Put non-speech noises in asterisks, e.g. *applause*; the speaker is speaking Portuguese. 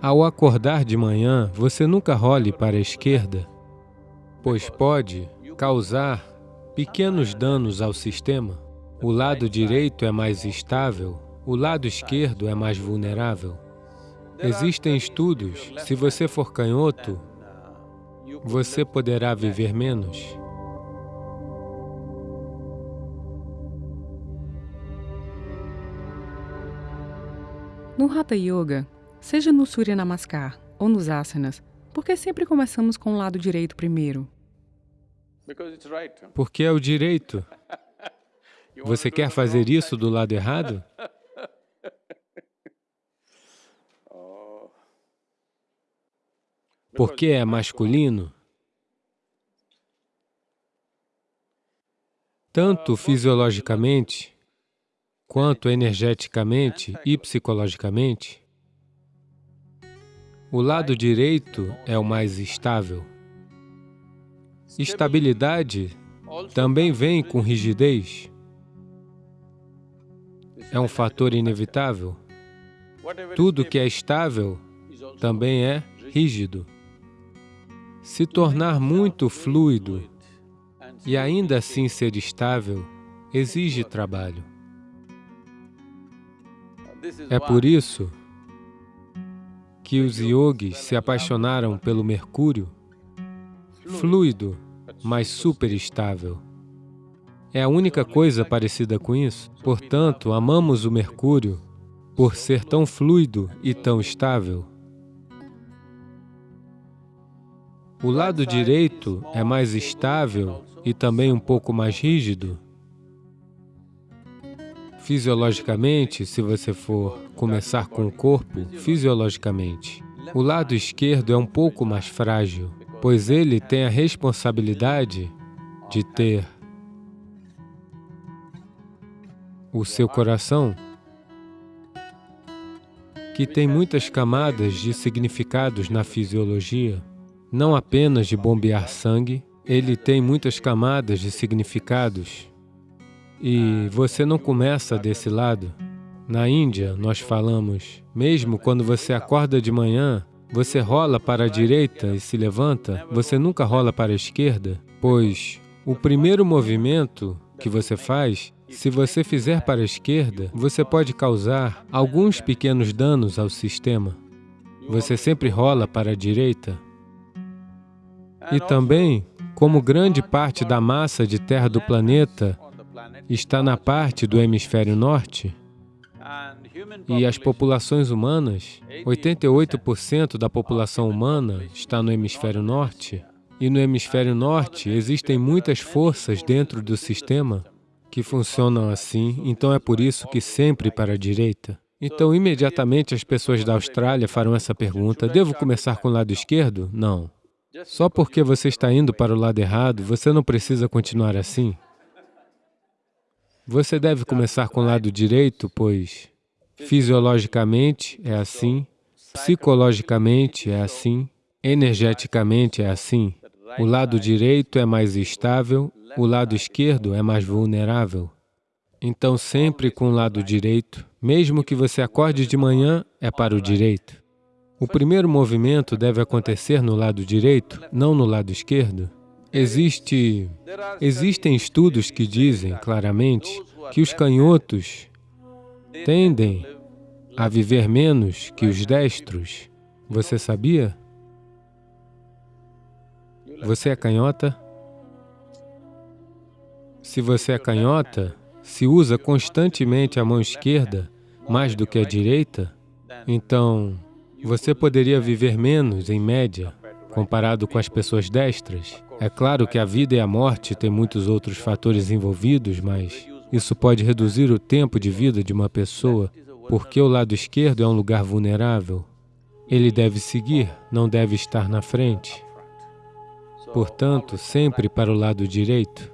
Ao acordar de manhã, você nunca role para a esquerda, pois pode causar pequenos danos ao sistema. O lado direito é mais estável, o lado esquerdo é mais vulnerável. Existem estudos, se você for canhoto, você poderá viver menos. No Hatha Yoga, seja no Surya Namaskar ou nos asanas, por que sempre começamos com o lado direito primeiro? Porque é o direito. *laughs* Você quer fazer isso do lado errado? *laughs* Porque é masculino? Tanto fisiologicamente, quanto energeticamente e psicologicamente, o lado direito é o mais estável. Estabilidade também vem com rigidez. É um fator inevitável. Tudo que é estável também é rígido. Se tornar muito fluido e ainda assim ser estável exige trabalho. É por isso que os yogis se apaixonaram pelo Mercúrio, fluido, mas superestável. É a única coisa parecida com isso. Portanto, amamos o Mercúrio por ser tão fluido e tão estável. O lado direito é mais estável e também um pouco mais rígido, Fisiologicamente, se você for começar com o corpo, fisiologicamente, o lado esquerdo é um pouco mais frágil, pois ele tem a responsabilidade de ter o seu coração, que tem muitas camadas de significados na fisiologia, não apenas de bombear sangue, ele tem muitas camadas de significados e você não começa desse lado. Na Índia, nós falamos, mesmo quando você acorda de manhã, você rola para a direita e se levanta, você nunca rola para a esquerda, pois o primeiro movimento que você faz, se você fizer para a esquerda, você pode causar alguns pequenos danos ao sistema. Você sempre rola para a direita. E também, como grande parte da massa de terra do planeta está na parte do hemisfério norte e as populações humanas, 88% da população humana está no hemisfério norte e no hemisfério norte existem muitas forças dentro do sistema que funcionam assim, então é por isso que sempre para a direita. Então, imediatamente as pessoas da Austrália farão essa pergunta, devo começar com o lado esquerdo? Não. Só porque você está indo para o lado errado, você não precisa continuar assim. Você deve começar com o lado direito, pois fisiologicamente é assim, psicologicamente é assim, energeticamente é assim. O lado direito é mais estável, o lado esquerdo é mais vulnerável. Então, sempre com o lado direito, mesmo que você acorde de manhã, é para o direito. O primeiro movimento deve acontecer no lado direito, não no lado esquerdo. Existe, existem estudos que dizem claramente que os canhotos tendem a viver menos que os destros. Você sabia? Você é canhota? Se você é canhota, se usa constantemente a mão esquerda mais do que a direita, então você poderia viver menos, em média, comparado com as pessoas destras. É claro que a vida e a morte têm muitos outros fatores envolvidos, mas isso pode reduzir o tempo de vida de uma pessoa, porque o lado esquerdo é um lugar vulnerável. Ele deve seguir, não deve estar na frente. Portanto, sempre para o lado direito.